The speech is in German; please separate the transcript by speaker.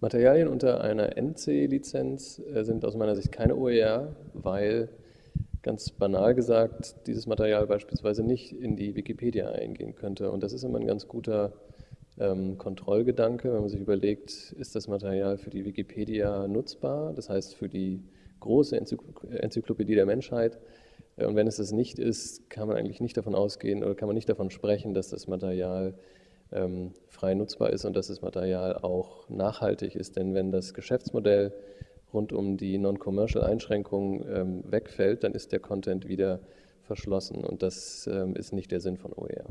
Speaker 1: Materialien unter einer NC-Lizenz äh, sind aus meiner Sicht keine OER, weil ganz banal gesagt dieses Material beispielsweise nicht in die Wikipedia eingehen könnte. Und das ist immer ein ganz guter ähm, Kontrollgedanke, wenn man sich überlegt, ist das Material für die Wikipedia nutzbar, das heißt für die große Enzyklopädie der Menschheit. Äh, und wenn es das nicht ist, kann man eigentlich nicht davon ausgehen oder kann man nicht davon sprechen, dass das Material frei nutzbar ist und dass das Material auch nachhaltig ist. Denn wenn das Geschäftsmodell rund um die Non-Commercial-Einschränkungen ähm, wegfällt, dann ist der Content wieder verschlossen und das ähm, ist nicht der Sinn von OER.